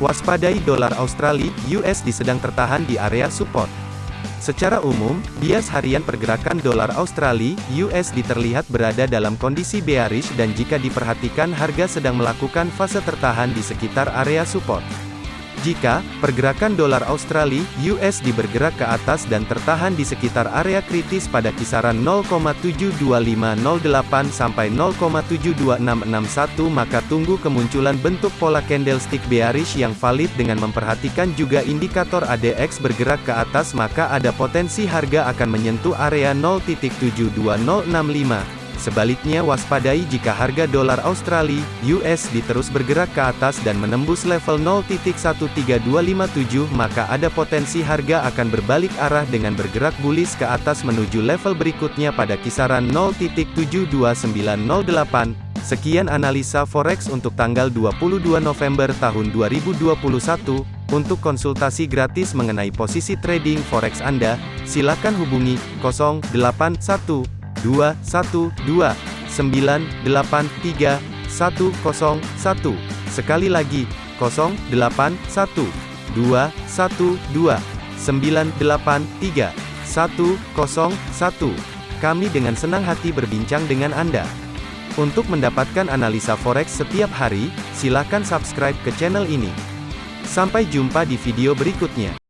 Waspadai dolar Australia (USD) sedang tertahan di area support. Secara umum, bias harian pergerakan dolar Australia (USD) terlihat berada dalam kondisi bearish dan jika diperhatikan harga sedang melakukan fase tertahan di sekitar area support. Jika pergerakan dolar Australia (USD) bergerak ke atas dan tertahan di sekitar area kritis pada kisaran 0,72508 sampai 0,72661 maka tunggu kemunculan bentuk pola candlestick bearish yang valid dengan memperhatikan juga indikator ADX bergerak ke atas maka ada potensi harga akan menyentuh area 0.72065 Sebaliknya waspadai jika harga dolar Australia, (US) diterus bergerak ke atas dan menembus level 0.13257 maka ada potensi harga akan berbalik arah dengan bergerak bullish ke atas menuju level berikutnya pada kisaran 0.72908. Sekian analisa forex untuk tanggal 22 November tahun 2021. Untuk konsultasi gratis mengenai posisi trading forex Anda, silakan hubungi 081. 2, 1, 2, 9, 8, 3, 1, 0, 1. Sekali lagi, 0, 8, 1, 2, 1, 2, 9, 8, 3, 1, 0, 1. Kami dengan senang hati berbincang dengan Anda. Untuk mendapatkan analisa forex setiap hari, silakan subscribe ke channel ini. Sampai jumpa di video berikutnya.